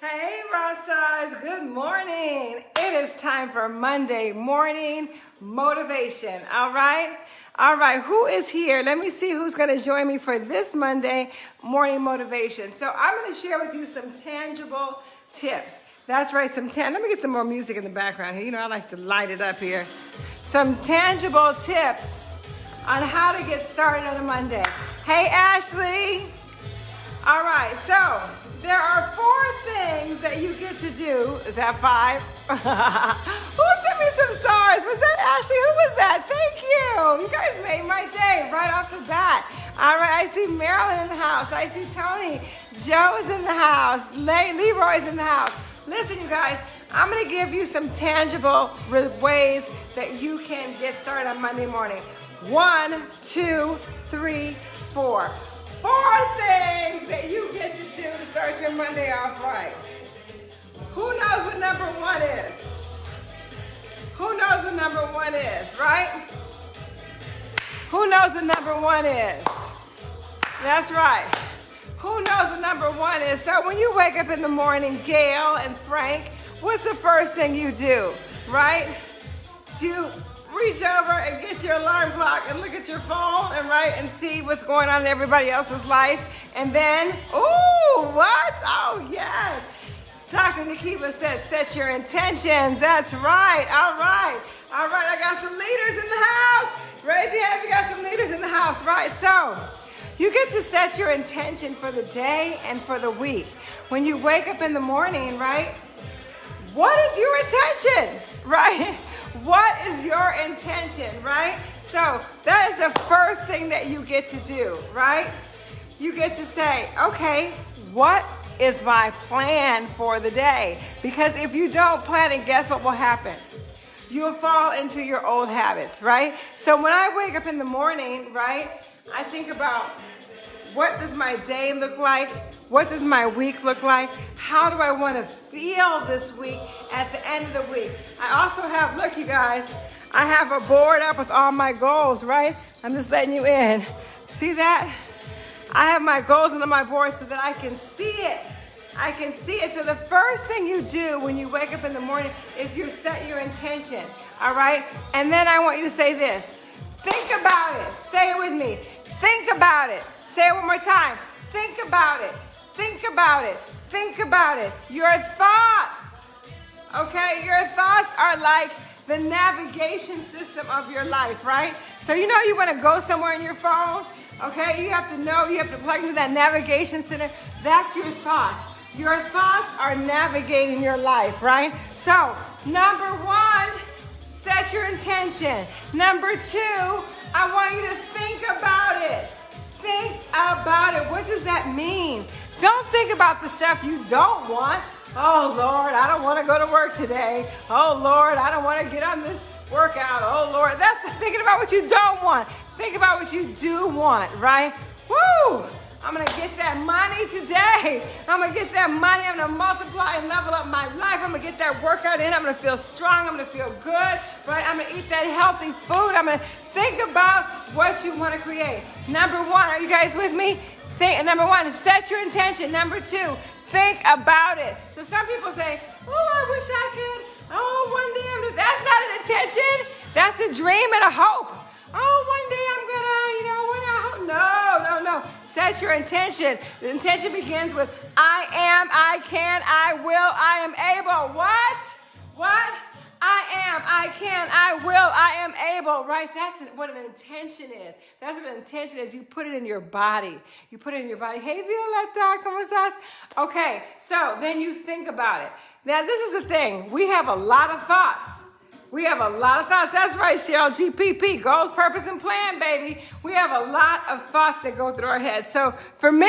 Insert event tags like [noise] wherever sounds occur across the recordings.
Hey, Stars. Good morning. It is time for Monday morning motivation. All right. All right. Who is here? Let me see who's going to join me for this Monday morning motivation. So I'm going to share with you some tangible tips. That's right. Some tan. Let me get some more music in the background here. You know, I like to light it up here. Some tangible tips on how to get started on a Monday. Hey, Ashley. All right. So there are four things that you get to do. Is that five? [laughs] Who sent me some stars? Was that Ashley? Who was that? Thank you. You guys made my day right off the bat. All right, I see Marilyn in the house. I see Tony. Joe is in the house. Le- Leroy's in the house. Listen, you guys, I'm to give you some tangible ways that you can get started on Monday morning. One, two, three, four. Four things that you get to do to start your Monday off right. Who knows what number one is? Who knows what number one is, right? Who knows what number one is? That's right. Who knows what number one is? So when you wake up in the morning, Gail and Frank, what's the first thing you do, right? Do reach over and get your alarm clock and look at your phone and write and see what's going on in everybody else's life. And then, ooh, what? Oh, yes. Dr. Nikiba said, set your intentions. That's right. All right. All right. I got some leaders in the house. Raise your hand if you got some leaders in the house. Right. So, you get to set your intention for the day and for the week. When you wake up in the morning, right? What is your intention? [laughs] Right? What is your intention, right? So that is the first thing that you get to do, right? You get to say, okay, what is my plan for the day? Because if you don't plan it, guess what will happen? You'll fall into your old habits, right? So when I wake up in the morning, right, I think about what does my day look like? What does my week look like? How do I want to feel this week at the end of the week? I also have, look, you guys, I have a board up with all my goals, right? I'm just letting you in. See that? I have my goals on my board so that I can see it. I can see it. So the first thing you do when you wake up in the morning is you set your intention, all right? And then I want you to say this. Think about it. Say it with me. Think about it. Say it one more time. Think about it. Think about it. Think about it. Your thoughts, okay? Your thoughts are like the navigation system of your life, right? So you know you want to go somewhere in your phone, okay? You have to know, you have to plug into that navigation center. That's your thoughts. Your thoughts are navigating your life, right? So, number one, set your intention. Number two, I want you to think about that mean? Don't think about the stuff you don't want. Oh Lord, I don't want to go to work today. Oh Lord, I don't want to get on this workout. Oh Lord, that's [laughs] thinking about what you don't want. Think about what you do want, right? Woo! I'm gonna get that money today. I'm gonna get that money. I'm gonna multiply and level up my life. I'm gonna get that workout in. I'm gonna feel strong. I'm gonna feel good, right? I'm gonna eat that healthy food. I'm gonna think about what you wanna create. Number one, are you guys with me? Think, number one, set your intention. Number two, think about it. So some people say, oh, I wish I could. Oh, one day I'm, that's not an intention. That's a dream and a hope. Oh, one day I'm gonna, you know, when I hope. No, no, no. Set your intention. The intention begins with I am, I can, I will, I am able. What? What? I am, I can, I will, I am able, right? That's what an intention is. That's what an intention is. You put it in your body. You put it in your body. Hey, Violetta, ¿cómo estás? Okay, so then you think about it. Now, this is the thing. We have a lot of thoughts. We have a lot of thoughts. That's right, Cheryl. GPP, goals, purpose, and plan, baby. We have a lot of thoughts that go through our head. So for me,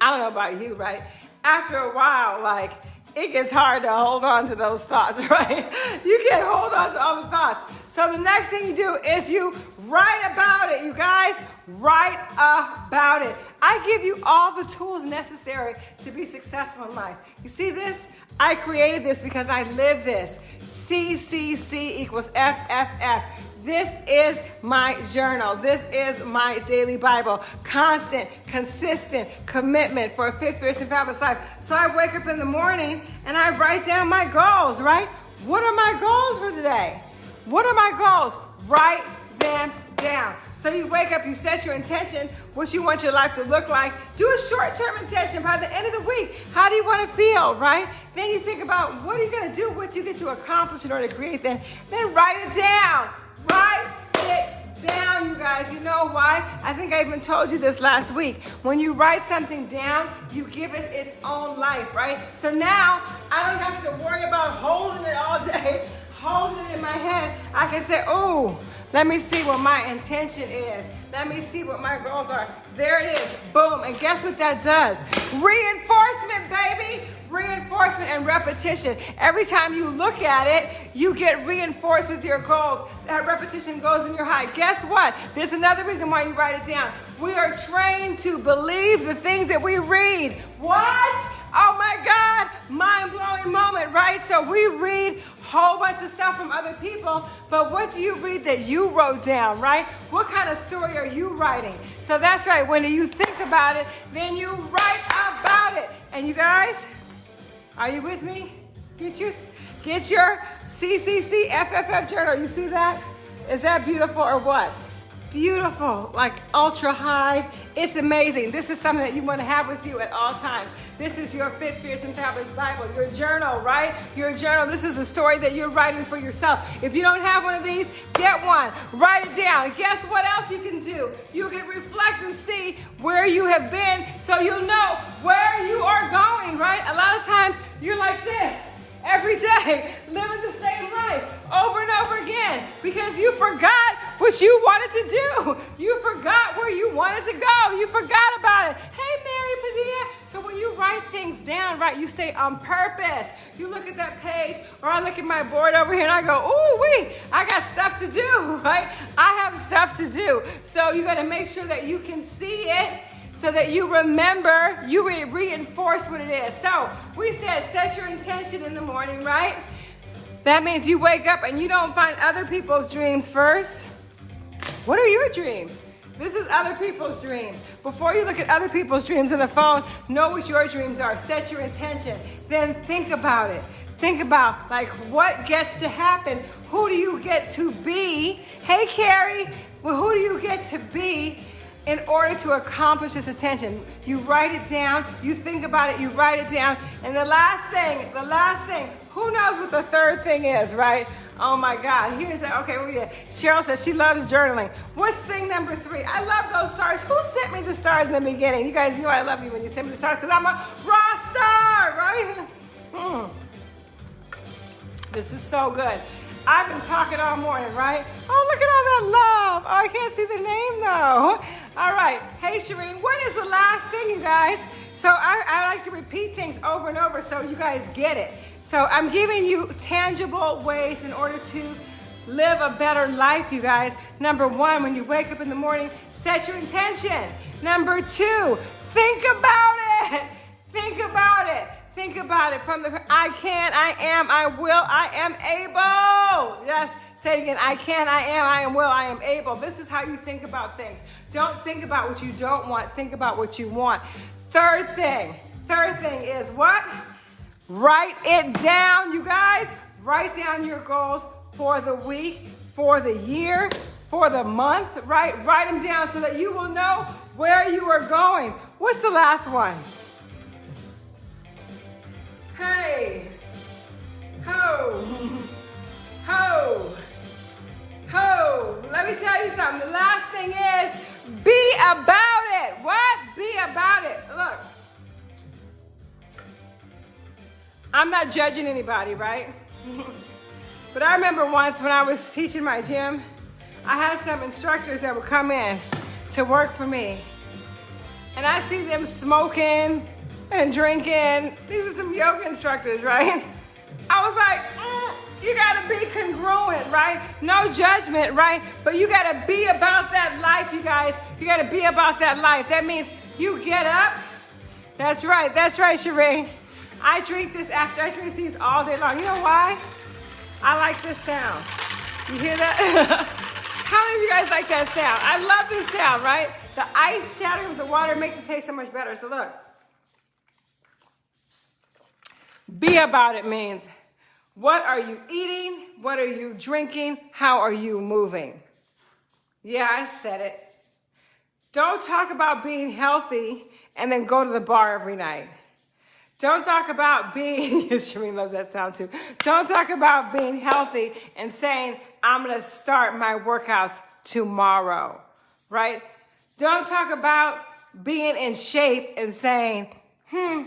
I don't know about you, right? After a while, like, it gets hard to hold on to those thoughts, [laughs] right? You can't hold on to all the thoughts. So the next thing you do is you write about it, you guys. Write about it. I give you all the tools necessary to be successful in life. You see this? I created this because I live this. CCC equals FFF. This is my journal. This is my daily Bible. Constant, consistent commitment for a fit, fierce, and fabulous life. So I wake up in the morning and I write down my goals, right? What are my goals for today? What are my goals? Write them down. So you wake up, you set your intention, what you want your life to look like. Do a short-term intention by the end of the week. How do you want to feel, right? Then you think about what are you going to do, what you get to accomplish in order to create that. Then write it down. Write it down, you guys. You know why? I think I even told you this last week. When you write something down, you give it its own life, right? So now I don't have to worry about holding it all day, [laughs] holding it in my head. I can say, oh, let me see what my intention is. Let me see what my goals are. There it is. Boom. And guess what that does? Reinforcement, baby. Reinforcement and repetition. Every time you look at it, you get reinforced with your goals. That repetition goes in your heart. Guess what? There's another reason why you write it down. We are trained to believe the things that we read. What? Oh my God, mind blowing moment, right? So we read a whole bunch of stuff from other people, but what do you read that you wrote down, right? What kind of story are you writing? So that's right, when you think about it, then you write about it. And you guys, are you with me? Get your, get your CCC FFF journal. You see that? Is that beautiful or what? Beautiful, like ultra high. It's amazing. This is something that you want to have with you at all times. This is your Fit, Fierce, and Fabulous Bible, your journal, right? Your journal. This is a story that you're writing for yourself. If you don't have one of these, get one. Write it down. Guess what else you can do? You can reflect and see where you have been so you'll know where you are going, what you wanted to do. You forgot where you wanted to go. You forgot about it. Hey, Mary Padilla. So when you write things down, right, you stay on purpose. You look at that page, or I look at my board over here and I go, ooh, wee, I got stuff to do, [laughs] right? I have stuff to do. So you got to make sure that you can see it so that you remember, you re reinforce what it is. So we said set your intention in the morning, right? That means you wake up and you don't find other people's dreams first. What are your dreams? This is other people's dreams. Before you look at other people's dreams on the phone, know what your dreams are. Set your intention. Then think about it. Think about like what gets to happen. Who do you get to be? Hey, Carrie, well, who do you get to be in order to accomplish this attention. You write it down, you think about it, you write it down. And the last thing, the last thing, who knows what the third thing is, right? Oh my God, here's that, okay, well, yeah. Cheryl says she loves journaling. What's thing number three? I love those stars. Who sent me the stars in the beginning? You guys know I love you when you send me the stars because I'm a raw star, right? Hmm. This is so good. I've been talking all morning, right? Oh, look at all that love. Oh, I can't see the name though. All right. Hey, Shireen, what is the last thing, you guys? So I, I like to repeat things over and over so you guys get it. So I'm giving you tangible ways in order to live a better life, you guys. Number one, when you wake up in the morning, set your intention. Number two, think about it. Think about it. Think about it from the I can, I am, I will, I am able. Yes, say it again. I can, I am, I am will, I am able. This is how you think about things. Don't think about what you don't want. Think about what you want. Third thing, third thing is what? Write it down, you guys. Write down your goals for the week, for the year, for the month, right? Write them down so that you will know where you are going. What's the last one? Hey, ho, [laughs] ho, ho. Let me tell you something. The last thing is be about it. What? Be about it. Look, I'm not judging anybody, right? but I remember once when I was teaching my gym, I had some instructors that would come in to work for me. And I see them smoking, and drinking. These are some yoga instructors, right? I was like, mm, you gotta be congruent, right? No judgment, right? But you gotta be about that life, you guys. You gotta be about that life. That means you get up. That's right, that's right, Sheree. I drink this after I drink these all day long. You know why? I like this sound. You hear that? [laughs] How many of you guys like that sound? I love this sound, right? The ice shattering with the water makes it taste so much better. So look. Be about it means what are you eating? What are you drinking? How are you moving? Yeah, I said it. Don't talk about being healthy and then go to the bar every night. Don't talk about being, [laughs] Shereen loves that sound too. Don't talk about being healthy and saying, I'm to start my workouts tomorrow, right? Don't talk about being in shape and saying, hmm,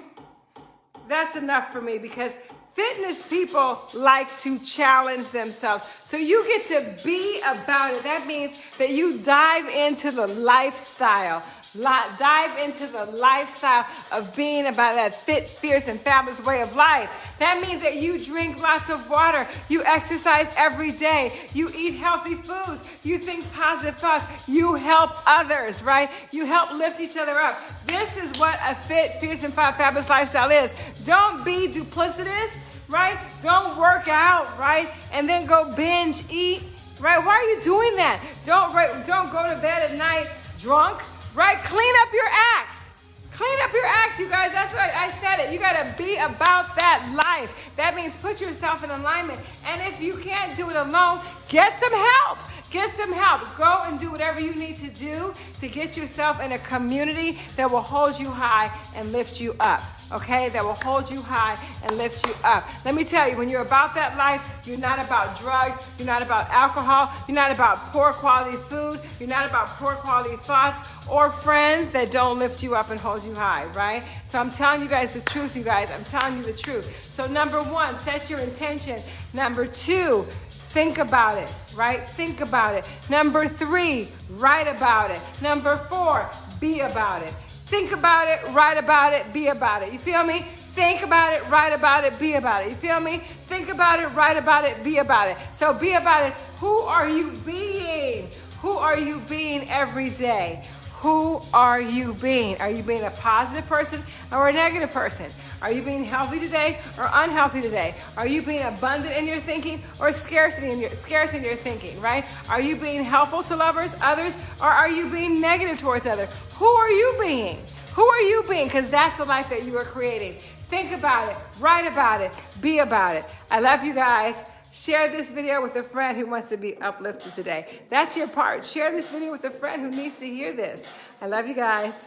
that's enough for me because fitness people like to challenge themselves. So you get to be about it. That means that you dive into the lifestyle dive into the lifestyle of being about that fit, fierce, and fabulous way of life. That means that you drink lots of water, you exercise every day, you eat healthy foods, you think positive thoughts, you help others, right? You help lift each other up. This is what a fit, fierce, and fabulous lifestyle is. Don't be duplicitous, right? Don't work out, right? And then go binge eat, right? Why are you doing that? Don't, don't go to bed at night drunk right? Clean up your act. Clean up your act, you guys. That's what I said it. You got to be about that life. That means put yourself in alignment. And if you can't do it alone, get some help. Get some help. Go and do whatever you need to do to get yourself in a community that will hold you high and lift you up okay, that will hold you high and lift you up. Let me tell you, when you're about that life, you're not about drugs, you're not about alcohol, you're not about poor quality food, you're not about poor quality thoughts or friends that don't lift you up and hold you high, right? So I'm telling you guys the truth, you guys. I'm telling you the truth. So, number one, set your intention. Number two, think about it, right? Think about it. Number three, write about it. Number four, be about it. Think about it, write about it, be about it. You feel me? Think about it, write about it, be about it. You feel me? Think about it, write about it, be about it. So be about it. Who are you being? Who are you being every day? Who are you being? Are you being a positive person or a negative person? Are you being healthy today or unhealthy today? Are you being abundant in your thinking or scarcity in your scarce in your thinking, right? Are you being helpful to lovers, others, or are you being negative towards others? Who are you being? Who are you being? Because that's the life that you are creating. Think about it, write about it, be about it. I love you guys. Share this video with a friend who wants to be uplifted today. That's your part. Share this video with a friend who needs to hear this. I love you guys.